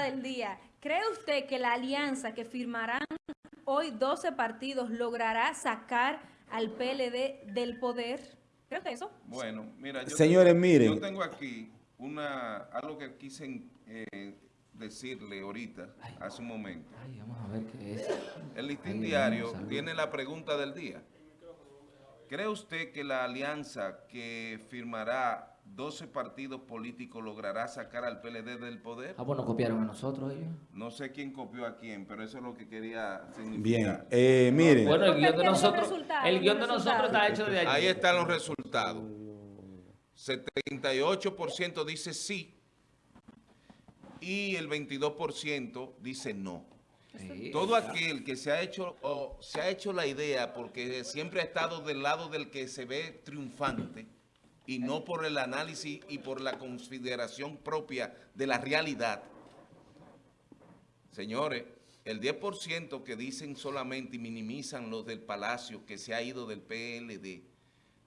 pregunta del día. ¿Cree usted que la alianza que firmarán hoy 12 partidos logrará sacar al PLD del poder? ¿Cree usted eso? Bueno, mira, yo Señores, tengo, miren. yo tengo aquí una algo que quise eh, decirle ahorita, hace un momento. Ay, vamos a ver qué es. El listín Ay, diario tiene la pregunta del día. ¿Cree usted que la alianza que firmará 12 partidos políticos logrará sacar al PLD del poder? Ah, bueno, copiaron a nosotros ellos. No sé quién copió a quién, pero eso es lo que quería Bien, significar. eh, miren, Bueno, el guion de nosotros, el guion de nosotros está hecho de allí. Ahí están los resultados. 78% dice sí y el 22% dice no. Sí. Todo aquel que se ha hecho o se ha hecho la idea porque siempre ha estado del lado del que se ve triunfante y no por el análisis y por la consideración propia de la realidad. Señores, el 10% que dicen solamente y minimizan los del Palacio que se ha ido del PLD,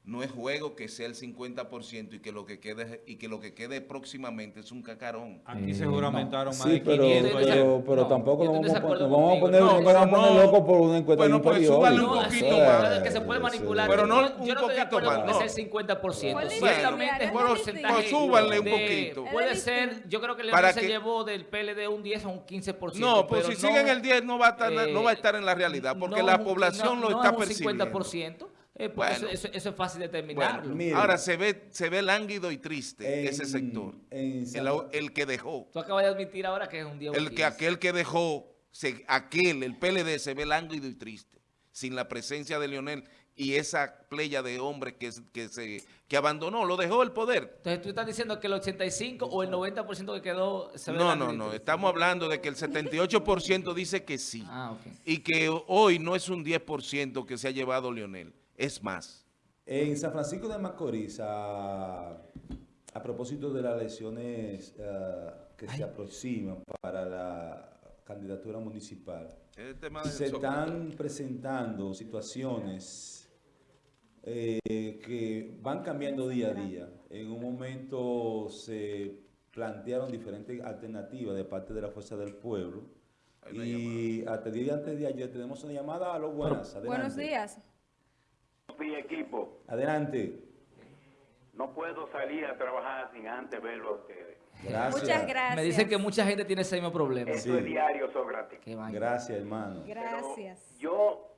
no es juego que sea el 50% y que lo que quede y que lo que quede próximamente es un cacarón. Aquí Eh, se juramentaron más sí, de pero, 500 Estoy ya. pero, pero No, tampoco nos vamos, nos vamos a poner, No, vamos a pero poner no. locos por una encuesta Bueno, de pues súbale un No, poquito sí, más. que se puede manipular. Pero no yo, un yo no poquito más, no. que sea el 50%. Bueno, Ciertamente, por no porcentaje pues súbanle un de- poquito. Puede ser, yo creo que Leonel Para se llevó del PLD un 10 a un 15%. No, pues pero si no, siguen el 10 no va a estar, eh, no va a estar en la realidad porque no la es un- población no- lo no está es un percibiendo. 50%. Eh, pues Bueno. eso, eso- eso es fácil de Bueno, determinarlo. Miren. ahora se ve, se ve lánguido y triste En- ese sector. en El, el que dejó, Tú acabas de admitir ahora que es un 10 o un el que 15. aquel que dejó, se- aquel, el PLD se ve lánguido y triste, sin la presencia de Leonel y esa playa de hombres que, que se que abandonó, lo dejó el poder. Entonces tú estás diciendo que el 85 o el 90% que quedó se ve No, no, no, estamos hablando de que el 78% dice que sí. Ah, ok. Y que hoy no es un 10% que se ha llevado Leonel, es más. En San Francisco de Macorís, a, a propósito de las elecciones eh, que se aproximan para la candidatura municipal, se están presentando situaciones eh, que van cambiando día a día. En un momento se plantearon diferentes alternativas de parte de la Fuerza del Pueblo. Y hasta el día antes de ayer tenemos una llamada a los buenas. Adelante. Buenos días. Mi equipo, Adelante. no puedo salir a trabajar sin antes verlo a ustedes. Gracias. Muchas gracias. Me dicen que mucha gente tiene ese mismo problema. Esto Sí. es diario, Sócrates. Gracias, hermano. Pero Gracias. Yo,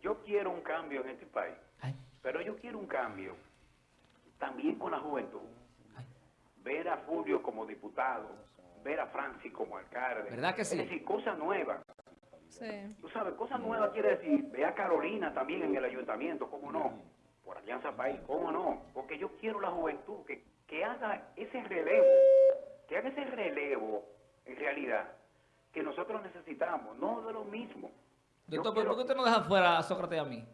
yo quiero un cambio en este país, Ay, pero yo quiero un cambio también con la juventud. Ver a Fulvio como diputado, ver a Francis como alcalde. ¿Verdad que sí? Es decir, cosas nuevas. Sí. Tú sabes, cosas nuevas quiere decir, ve a Carolina también en el ayuntamiento, ¿cómo no? Por Alianza País, ¿cómo no? Porque yo quiero la juventud que, que haga ese relevo, que haga ese relevo en realidad que nosotros necesitamos, no de lo mismo. Doctor, quiero- ¿por qué usted no deja fuera a Sócrates y a mí?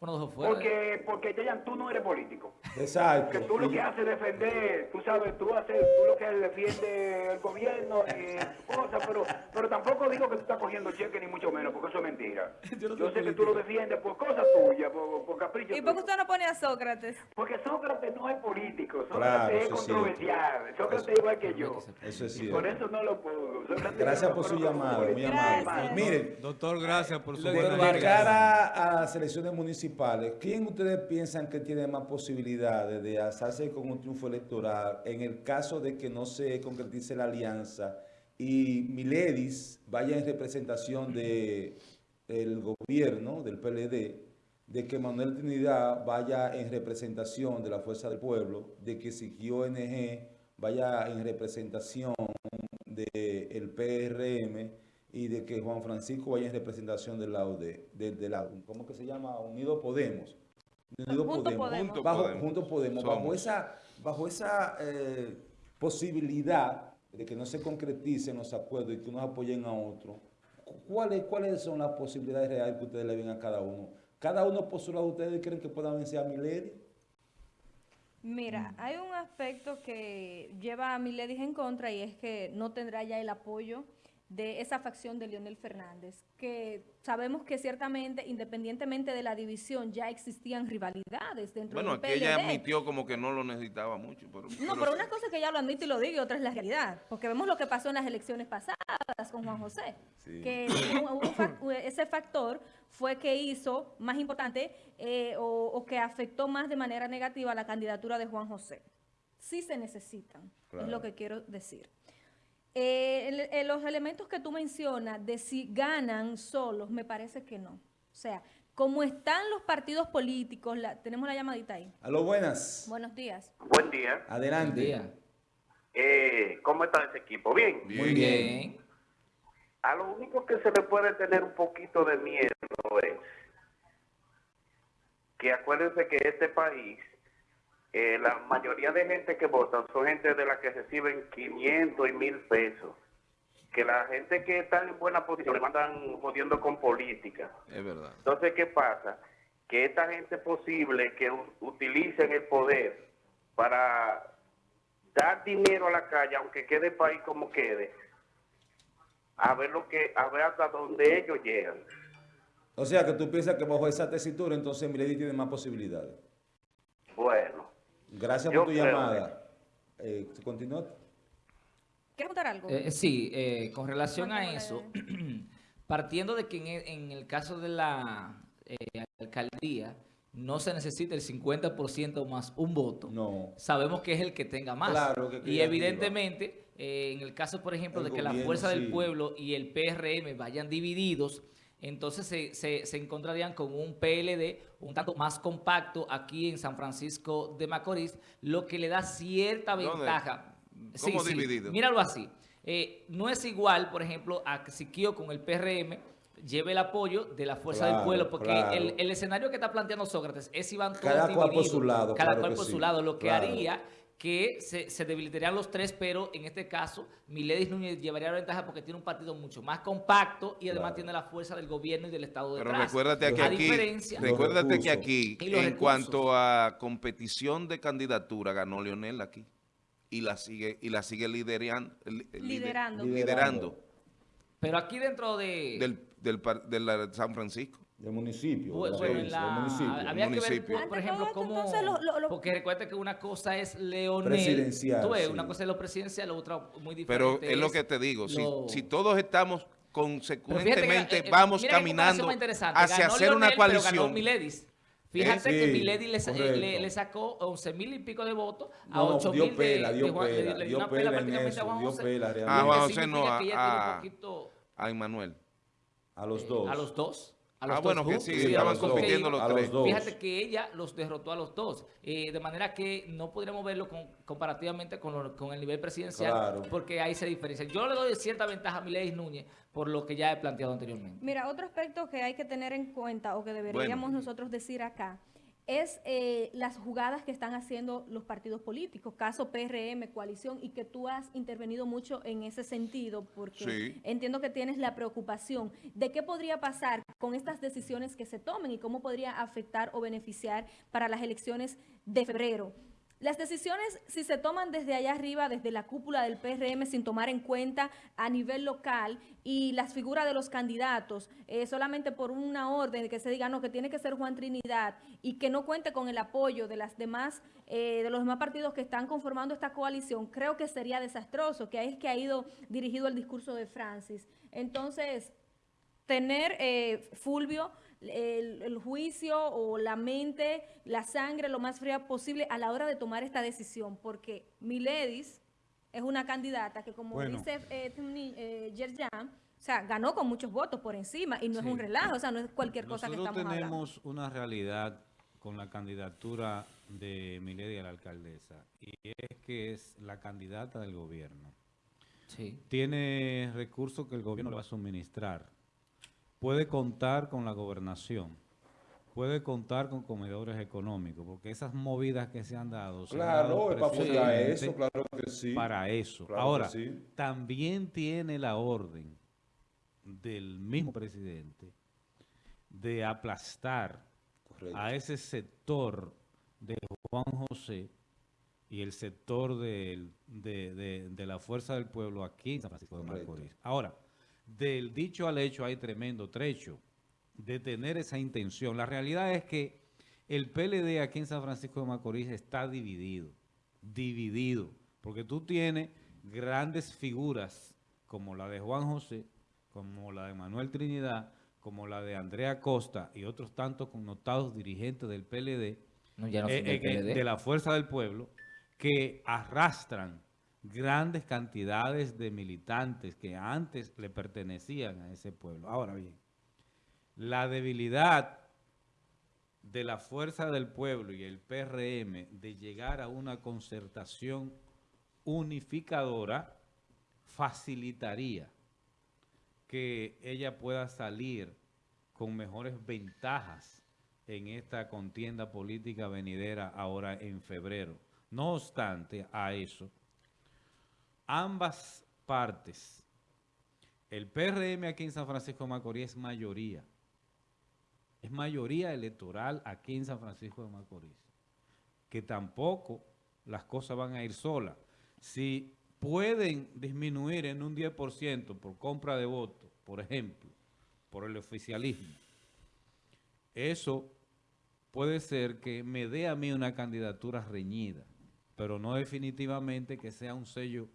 Porque, porque Yayan, tú no eres político. Exacto. Que tú lo que haces es defender, tú sabes, tú haces, tú lo que defiende el gobierno y cosas, pero, pero tampoco digo que tú estás cogiendo cheque ni mucho menos, porque eso es mentira. Yo no Yo, soy sé que tú lo defiendes por cosas tuyas, por, por caprichos ¿Y por qué usted no pone a Sócrates? Porque Sócrates no es político, Sócrates Claro, es controversial, Sócrates es igual que yo. Eso es Y por cierto. eso no lo pongo. Sócrates Gracias por su llamada, muy amable. Miren, Doctor, gracias por su de Vargas. cara a las elecciones ¿quién ustedes piensan que tiene más posibilidades de alzarse con un triunfo electoral en el caso de que no se concretice la alianza y Miledis vaya en representación de el gobierno, del PLD, de que Manuel Trinidad vaya en representación de la Fuerza del Pueblo, de que Siquio ONG vaya en representación del PRM y de que Juan Francisco vaya en representación del lado de, de- de la, ¿cómo que se llama? Unido Podemos. Unido Junto Podemos. Junto Bajo, Podemos. Juntos Podemos. Bajo esa, bajo esa eh, posibilidad de que no se concreticen los acuerdos y que unos apoyen a otros, ¿cuáles, ¿cuáles son las posibilidades reales que ustedes le ven a cada uno? ¿Cada uno por su lado ustedes creen que puedan vencer a Milady? Mira, hay un aspecto que lleva a Miledis en contra y es que no tendrá ya el apoyo de esa facción de Leonel Fernández, que sabemos que ciertamente, independientemente de la división, ya existían rivalidades dentro Bueno, del aquí ella PLD. admitió como que no lo necesitaba mucho. Pero, No, pero una cosa es que ella lo admite y lo diga y otra es la realidad. Porque vemos lo que pasó en las elecciones pasadas con Juan José. Sí. Que ese factor fue que hizo más importante eh, o, o que afectó más de manera negativa la candidatura de Juan José. Sí se necesitan, Claro. es lo que quiero decir. Eh, el- el- los elementos que tú mencionas de si ganan solos, me parece que no. O sea, como están los partidos políticos, la- tenemos la llamadita ahí. A lo buenas. Buenos días. Buen día. Adelante. Día. Eh, ¿Cómo está ese equipo? Bien. Muy bien. A lo único que se le puede tener un poquito de miedo es que acuérdense que este país, eh, la mayoría de gente que votan son gente de la que reciben 500 y 1000 pesos. Que la gente que está en buena posición le mandan jodiendo con política. Es verdad. Entonces, ¿qué pasa? Que esta gente posible que utilicen el poder para dar dinero a la calle, aunque quede el país como quede, a ver lo que, a ver hasta dónde ellos llegan. O sea, que tú piensas que bajo esa tesitura, entonces Milady tiene más posibilidades. Bueno, Gracias Yo por tu creo llamada. Eh, ¿Continúa? ¿Quieres contar algo? Eh, sí, eh, con relación a eso, partiendo de que en el, en el caso de la eh, alcaldía no se necesita el 50% más un voto, No. sabemos que es el que tenga más. Claro, que y evidentemente, eh, en el caso, por ejemplo, El de que la gobierno, Fuerza sí. del Pueblo y el PRM vayan divididos, entonces se, se- se encontrarían con un PLD un tanto más compacto aquí en San Francisco de Macorís, lo que le da cierta ¿Dónde? ventaja. ¿Cómo dividido? Míralo así. Eh, no es igual, por ejemplo, a que Siquio con el PRM lleve el apoyo de la Fuerza del Pueblo, porque claro. el, el escenario que está planteando Sócrates es si van todos Cada cual por su lado, cada claro cual por sí, su lado, lo que claro. haría que se, se debilitarían los tres, pero en este caso Miledis Núñez llevaría la ventaja porque tiene un partido mucho más compacto y además Claro. tiene la fuerza del gobierno y del Estado Pero detrás. recuérdate que a aquí, recuérdate que aquí, en recursos. cuanto a competición de candidatura, ganó Leonel aquí. Y la sigue, y la sigue lideran- li- lider- Liderando. liderando pero aquí dentro de... del, del, par- de la San Francisco. Del municipio. Bueno, de la en la- del municipio. había que ver, por- ejemplo, cómo... entonces, lo- lo- lo- Porque recuerda que una cosa es Leonel. Presidencial, Tú ves, sí. una cosa es lo presidencial, la otra muy diferente. Pero es lo que te digo, si, lo- si todos estamos que, consecuentemente eh, vamos caminando hacia Ganó hacer una Leonel, pero ganó coalición. Miledis. Fíjate Eh, que sí, Milady le, correcto. le- le sacó 11 mil y pico de votos a No, 8 dio mil pela, de, dio de Juan- le- pela, le dio una pela en prácticamente eso, a Juan dio José. pela Ah, realmente. Juan Lo que José no, ella a- tiene un poquito, a Emmanuel. A los eh, dos. a los dos. A los Ah, dos bueno, que sí, Sí, estaban compitiendo a los los tres. dos. Fíjate que ella los derrotó a los dos, eh, de manera que no podríamos verlo con- comparativamente con, lo- con el nivel presidencial, Claro. porque ahí se diferencia. Yo le doy cierta ventaja a Miledis Núñez por lo que ya he planteado anteriormente. Mira, otro aspecto que hay que tener en cuenta o que deberíamos Bueno. nosotros decir acá es eh, las jugadas que están haciendo los partidos políticos, caso PRM, coalición, y que tú has intervenido mucho en ese sentido, porque Sí. entiendo que tienes la preocupación de qué podría pasar con estas decisiones que se tomen y cómo podría afectar o beneficiar para las elecciones de febrero. Las decisiones, si se toman desde allá arriba, desde la cúpula del PRM, sin tomar en cuenta a nivel local y las figuras de los candidatos, eh, solamente por una orden de que se diga, no, que tiene que ser Juan Trinidad y que no cuente con el apoyo de las demás, eh, de los demás partidos que están conformando esta coalición, creo que sería desastroso, que es que ha ido dirigido el discurso de Francis. Entonces, tener, eh, Fulvio, el, el juicio o la mente, la sangre lo más fría posible a la hora de tomar esta decisión, porque Miledis es una candidata que, como Bueno. dice eh, eh, Yerjan, o sea, ganó con muchos votos por encima y no Sí. es un relajo, o sea, no es cualquier cosa que estamos hablando. tenemos una realidad con la candidatura de Milady a la alcaldesa y es que es la candidata del gobierno. Sí. Tiene recursos que el gobierno le va a suministrar. Puede contar con la gobernación. Puede contar con comedores económicos, porque esas movidas que se han dado se han dado Claro, es para eso, claro que sí. para eso. Claro Ahora, sí. también tiene la orden del mismo presidente de aplastar Correcto. a ese sector de Juan José y el sector de, de- de la Fuerza del Pueblo aquí en San Francisco de. Macorís. Ahora, del dicho al hecho hay tremendo trecho de tener esa intención. La realidad es que el PLD aquí en San Francisco de Macorís está dividido, dividido, porque tú tienes grandes figuras como la de Juan José, como la de Manuel Trinidad, como la de Andrea Costa y otros tantos connotados dirigentes del PLD, No, ya no son eh, eh, que- PLD. de la Fuerza del Pueblo, que arrastran grandes cantidades de militantes que antes le pertenecían a ese pueblo. Ahora bien, la debilidad de la Fuerza del Pueblo y el PRM de llegar a una concertación unificadora facilitaría que ella pueda salir con mejores ventajas en esta contienda política venidera ahora en febrero. No obstante a eso, ambas partes, el PRM aquí en San Francisco de Macorís es mayoría, es mayoría electoral aquí en San Francisco de Macorís, que tampoco las cosas van a ir solas. Si pueden disminuir en un 10% por compra de votos, por ejemplo, por el oficialismo, eso puede ser que me dé a mí una candidatura reñida, pero no definitivamente que sea un sello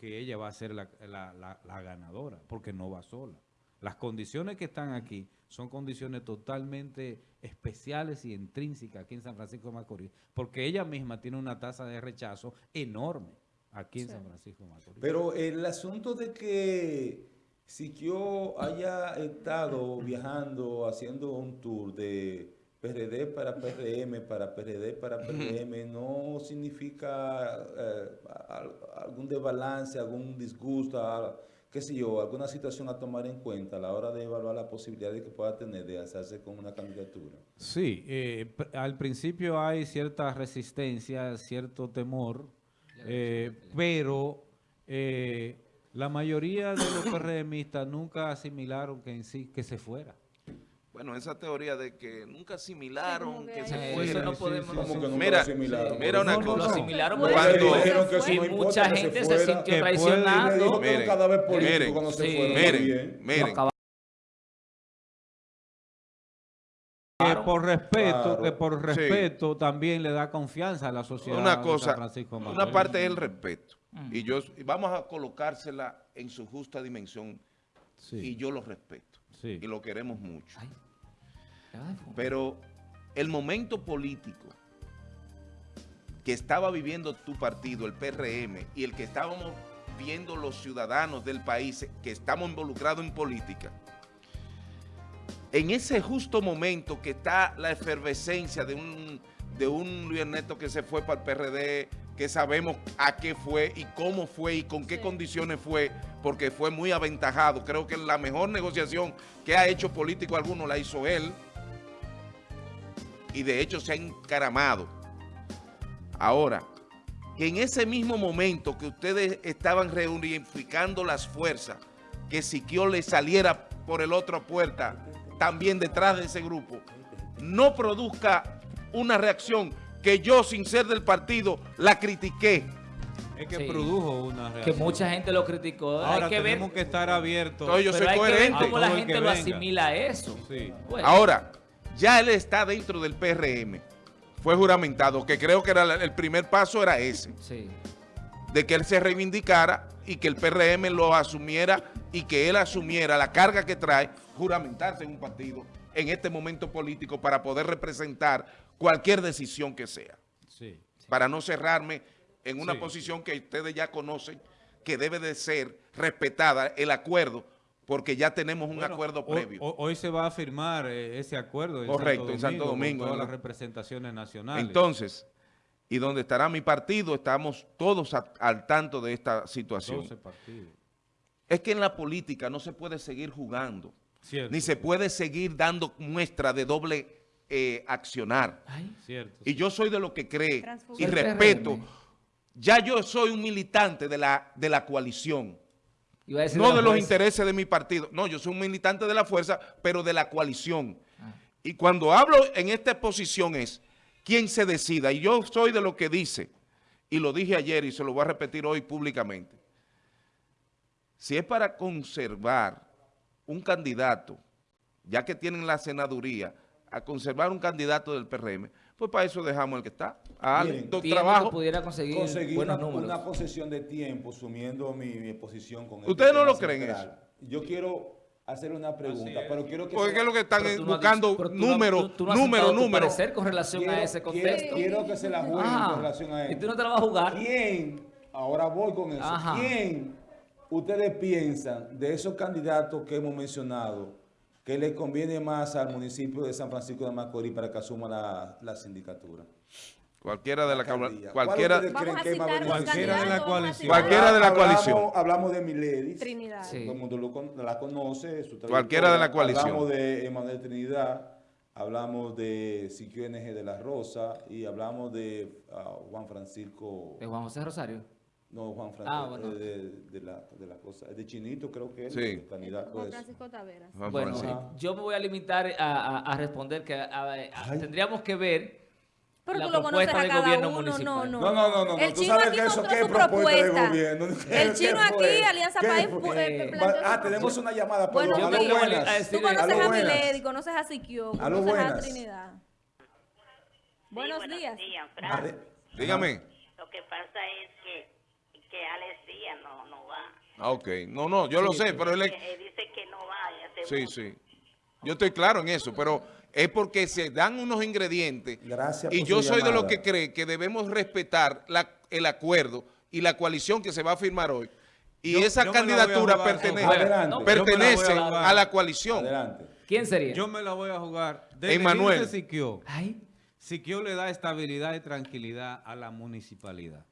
que ella va a ser la, la- la- la ganadora, porque no va sola. Las condiciones que están aquí son condiciones totalmente especiales y intrínsecas aquí en San Francisco de Macorís, porque ella misma tiene una tasa de rechazo enorme aquí en Sí. San Francisco de Macorís. Pero el asunto de que si yo haya estado viajando, haciendo un tour de PRD para PRM, para PRD para PRM, no significa eh, al- algún desbalance, algún disgusto, qué sé yo, alguna situación a tomar en cuenta a la hora de evaluar la posibilidad de que pueda tener de hacerse con una candidatura. Sí, eh, al principio hay cierta resistencia, cierto temor, eh, pero eh, la mayoría de los PRMistas nunca asimilaron que en sí que se fuera. Bueno, esa teoría de que nunca asimilaron que se fuera. eso no podemos... sí, Como que nunca Mira, asimilaron. mira una cosa. Lo asimilaron no importa, mucha gente se fuera. sintió que Miren, miren, cuando se sí. fueron. Miren, también. miren, Que por respeto, Claro. que por respeto también le da confianza a la sociedad una cosa, una parte es el respeto. Mm. Y yo y vamos a colocársela en su justa dimensión Sí, y yo lo respeto. Sí. Y lo queremos mucho. Ay. Pero el momento político que estaba viviendo tu partido, el PRM, y el que estábamos viendo los ciudadanos del país que estamos involucrados en política, en ese justo momento que está la efervescencia de un, de un Luis Ernesto que se fue para el PRD, que sabemos a qué fue y cómo fue y con qué Sí. condiciones fue, porque fue muy aventajado. Creo que la mejor negociación que ha hecho político alguno la hizo él y de hecho se ha encaramado. Ahora, que en ese mismo momento que ustedes estaban reunificando las fuerzas, que Siquio le saliera por el otro puerta, también detrás de ese grupo, no produzca una reacción que yo, sin ser del partido, la critiqué. Es que Sí. produjo una Que reacción. mucha gente lo criticó. Ahora hay que ver, tenemos que estar abiertos. Entonces, yo pero soy hay que ver coherente. cómo la gente que lo venga. asimila a eso. Sí. Bueno, Ahora, ya él está dentro del PRM. Fue juramentado, que creo que era el primer paso era ese. sí. de que él se reivindicara y que el PRM lo asumiera y que él asumiera la carga que trae juramentarse en un partido en este momento político para poder representar cualquier decisión que sea. Sí. Para no cerrarme en una Sí, posición que ustedes ya conocen que debe de ser respetada el acuerdo porque ya tenemos un Bueno, acuerdo previo. Hoy, hoy se va a firmar eh, ese acuerdo en Correcto, en Santo con Domingo, todas en las la- representaciones nacionales. Entonces, y donde estará mi partido, estamos todos a- al tanto de esta situación. 12 partidos. Es que en la política no se puede seguir jugando. Cierto. ni se puede seguir dando muestra de doble eh, accionar. Ay, Cierto. Y yo soy de lo que cree y respeto. Ya yo soy un militante de la, de la coalición, iba a decir no de los fuerza. intereses de mi partido. No, yo soy un militante de la fuerza, pero de la coalición. Ah. Y cuando hablo en esta posición es quien se decida. Y yo soy de lo que dice, y lo dije ayer y se lo voy a repetir hoy públicamente. Si es para conservar un candidato, ya que tienen la senaduría, a conservar un candidato del PRM, pues para eso dejamos el que está. A Miren, trabajo. que pudiera conseguir, conseguir buenos una, números. una concesión de tiempo, sumiendo mi, mi posición con este ¿Ustedes no lo creen central. Yo quiero hacer una pregunta, pero quiero que... Porque sea- ¿qué es lo que están buscando dicho- pero tú no- número, tú- tú no has número, sentado tu número. parecer con relación a ese quiero, contexto. quiero que se la jueguen Ah, con relación a y esto. tú no te la vas a jugar. ¿Quién, ahora voy con eso, Ajá. quién ustedes piensan de esos candidatos que hemos mencionado que le conviene más al municipio de San Francisco de Macorís para que asuma la, la sindicatura? Cualquiera de la alcaldía? cualquiera, de la coalición. Cualquiera de la Hablamos- coalición. Hablamos de Miledis. Trinidad. Sí. Todo el mundo lo la conoce. su Cualquiera de la coalición. Hablamos de Emanuel Trinidad, hablamos de Siquio NG de la Rosa y hablamos de ah, Juan Francisco, De Juan José Rosario. No Juan Francisco, Ah, bueno. eh, de, de la, de la cosa, de Chinito creo que es Sí. el candidato Juan. Francisco Taveras. Juan Bueno, Francisco. yo me voy a limitar a, a- a responder que a- tendríamos que ver Pero la tú lo conoces propuesta a del cada gobierno uno, no, municipal. no. No, no, no, no, El tú chino sabes aquí que eso mostró qué su propuesta de propuesta. gobierno. ¿Qué- El chino aquí, Alianza ¿Qué País, eh, Eh, Ah, tenemos una llamada, Bueno, perdón, a lo buenas. a decir- Tú conoces A lo a buenas. Milady, conoces a Siquio, A lo conoces a. Trinidad. Buenos días. Dígame. Lo que pasa es que, que Alex Díaz no, no va. Ah, ok. No, no, yo lo sé, pero él eh, dice que no va. Sí, mucho. sí. Yo estoy claro en eso, pero es porque se dan unos ingredientes. Gracias Y por yo su soy de los que cree que debemos respetar la- el acuerdo y la coalición que se va a firmar hoy. Y Yo- esa yo candidatura jugar, pertenece. Adelante. Pertenece a la coalición. Adelante. quién sería. Yo me la voy a jugar. Desde Emanuel. Siquio. Siquio le da estabilidad y tranquilidad a la municipalidad.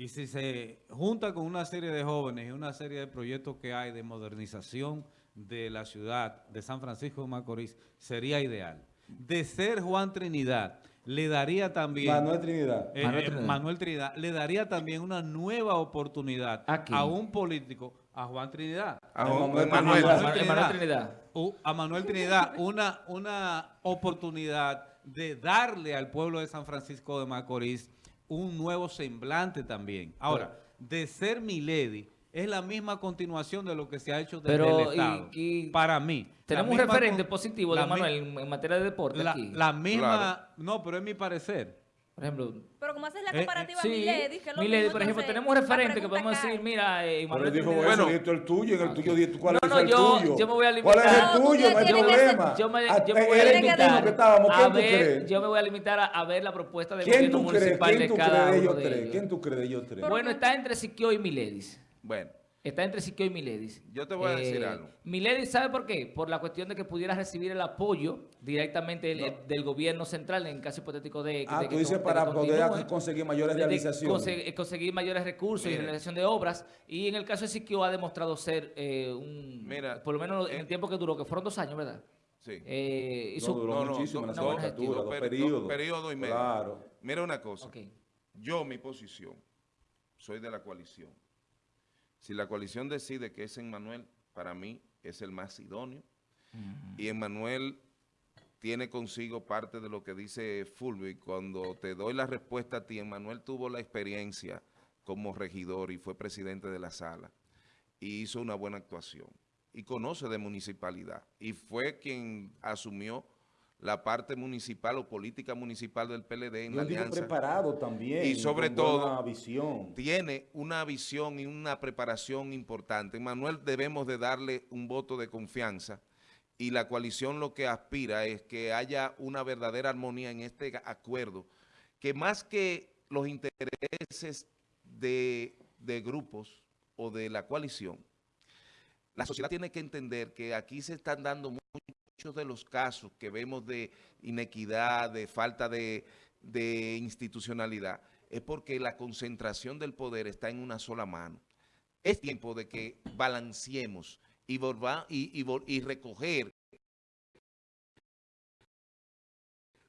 Y si se junta con una serie de jóvenes y una serie de proyectos que hay de modernización de la ciudad de San Francisco de Macorís, sería ideal. De ser Juan Trinidad, le daría también... Manuel Trinidad. eh, Manuel eh, Trinidad. Manuel Trinidad, le daría también una nueva oportunidad ¿A un político, a Juan Trinidad. A Manuel. Trinidad. Manuel, Manuel Trinidad. U- a Manuel Trinidad una, una oportunidad de darle al pueblo de San Francisco de Macorís un nuevo semblante también. Ahora, de ser Milady, es la misma continuación de lo que se ha hecho desde Pero, el Estado. y Para mí. Tenemos un referente positivo de Manuel en, en materia de deporte La, aquí. la misma... Claro. No, pero es mi parecer. Por ejemplo, Pero como haces la Eh, eh, comparativa sí, Milady, que es lo Milady, mismo, por ejemplo, entonces, tenemos un la referente que podemos cae. decir, mira, eh, Pero Manuel dijo, Trinidad. bueno, Bueno. esto es el tuyo, en el tuyo, di tú cuál No, es el yo- tuyo. yo me voy a ¿Cuál es el tú tuyo? No hay problema. Yo me, Ah, yo me voy a limitar dijo que estábamos. a ¿Quién tú ver, crees? yo me voy a limitar a, a ver la propuesta del ¿Quién gobierno tú crees? municipal ¿Quién de tú cada crees de ellos tres? ¿Quién tú crees de ellos tres? Bueno, está entre Siquio y Miledis. Bueno, Está entre Siquio y Miledis. Yo te voy a decir algo. Miledis, ¿sabe por qué? Por la cuestión de que pudiera recibir el apoyo directamente del, del gobierno central en caso hipotético de, Ah, de tú dices para poder continúe, conseguir mayores realizaciones. conse- eh, conseguir mayores recursos y realización de obras. Y en el caso de Siquio ha demostrado ser eh, un... Mira, por lo menos en eh, el tiempo que duró, que fueron dos años, ¿verdad? sí. Eh, No, hizo- duró no, no, muchísimo en la dos Dos per- periodos. dos periodos y medio. Claro. Mira una cosa. Ok. Yo, mi posición, soy de la coalición. Si la coalición decide que es Emmanuel, para mí es el más idóneo. Y Emmanuel tiene consigo parte de lo que dice Fulvio. Y cuando te doy la respuesta a ti, Emmanuel tuvo la experiencia como regidor y fue presidente de la sala. Y hizo una buena actuación. Y conoce de municipalidad. Y fue quien asumió la parte municipal o política municipal del PLD en la alianza preparado también. Y sobre con todo, visión. tiene una visión y una preparación importante. Manuel debemos de darle un voto de confianza y la coalición lo que aspira es que haya una verdadera armonía en este acuerdo, que más que los intereses de, de grupos o de la coalición, la sociedad tiene que entender que aquí se están dando muchos de los casos que vemos de inequidad, de falta de, de institucionalidad, es porque la concentración del poder está en una sola mano. Es tiempo de que balanceemos y, volva- y, y y recoger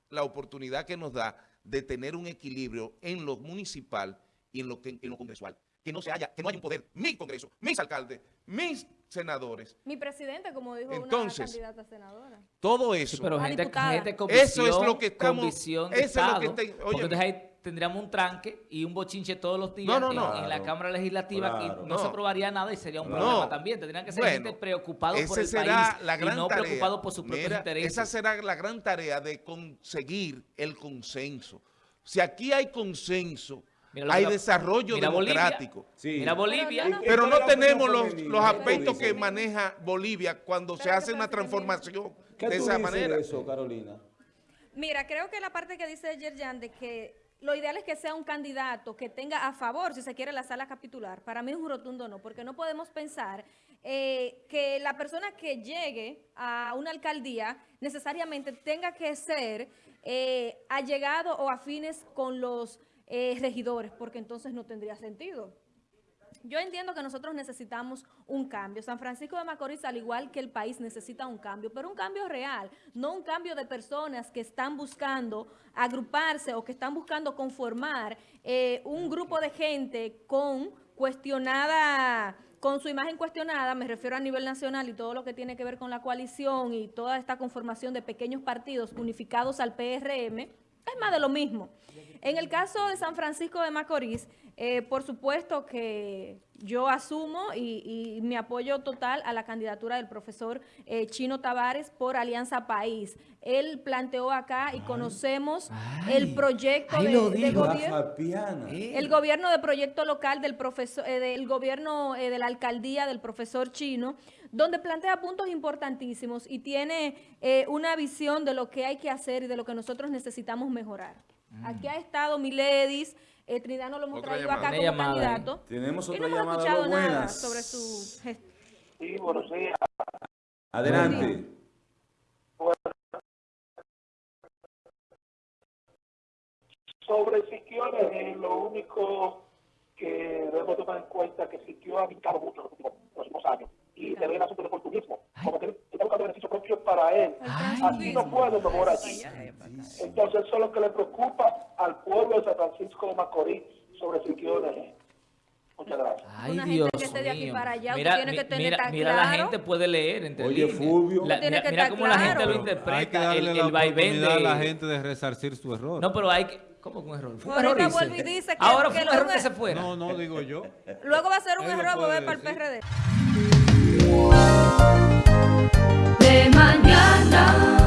la oportunidad que nos da de tener un equilibrio en lo municipal y en lo, que, en lo congresual. Que no, se haya, que no haya un poder, mi congreso, mis alcaldes, mis senadores, Mi presidente, como dijo Entonces, una candidata a senadora. todo eso. Sí, pero gente, gente con Eso es visión, lo que estamos- visión de eso es lo que Estado, te- porque hay tendríamos un tranque y un bochinche todos los días No, no, en- la Cámara Legislativa claro. y no, se aprobaría nada y sería un No. problema también. Tendrían que ser Bueno, gente preocupada por el será país la gran y no tarea. preocupado por sus propios Mira, intereses. Esa será la gran tarea de conseguir el consenso. Si aquí hay consenso, Mira hay desarrollo mira Bolivia. democrático. Sí. Mira Bolivia. Pero no, no, Pero ¿Cuál no es la opinión tenemos los, los ¿Qué tú aspectos que maneja Bolivia cuando se hace ¿qué una transformación ¿Qué de tú esa dices manera. eso, Carolina? Mira, creo que la parte que dice Yerjan de que lo ideal es que sea un candidato que tenga a favor, si se quiere, la sala capitular. Para mí es un rotundo no, porque no podemos pensar eh, que la persona que llegue a una alcaldía necesariamente tenga que ser eh, allegado o afines con los eh, regidores, porque entonces no tendría sentido. Yo entiendo que nosotros necesitamos un cambio. San Francisco de Macorís, al igual que el país, necesita un cambio, pero un cambio real, no un cambio de personas que están buscando agruparse o que están buscando conformar eh, un grupo de gente con cuestionada con su imagen cuestionada, me refiero a nivel nacional y todo lo que tiene que ver con la coalición y toda esta conformación de pequeños partidos unificados al PRM, es más de lo mismo. En el caso de San Francisco de Macorís, eh, por supuesto que yo asumo y, y mi apoyo total a la candidatura del profesor eh, Chino Tavares por Alianza País. Él planteó acá y conocemos el proyecto de, lo de gobierno. El gobierno de proyecto local del profesor, eh, del gobierno eh, de la alcaldía del profesor Chino, donde plantea puntos importantísimos y tiene eh, una visión de lo que hay que hacer y de lo que nosotros necesitamos mejorar. Aquí ha estado Miledis, eh, Trinidad nos lo hemos Otra traído llamada. acá como ahí. candidato. Tenemos Y otra no hemos llamada. escuchado nada buenas. sobre su gestión. Sí, buenos días. Adelante. Sobre Siquio, eh, lo único que debemos tomar en cuenta es que Siquio ha brincado mucho en los últimos años y se ve el asunto del oportunismo, como que está buscando beneficio propio para él. Así no puede mejor allí. Entonces eso es lo que le preocupa al pueblo de San Francisco de Macorís sobre Siquio. Muchas gracias. Ay, Una gente Dios que esté de aquí mío. para allá, mira, tiene que tener mira, tan mira la claro. gente puede leer entre Oye, líneas. Fulvio. La- Tiene mira que mira cómo la gente claro. lo Hay que interpreta, darle el, la el vaivén oportunidad a la de... gente de resarcir su error. No, pero hay que... ¿Cómo que un error? Fue un error, vuelve dice. y dice que- Ahora que fue un error que se fuera. no, no, digo yo. Luego va a ser un Él error volver para el. PRD. De mañana.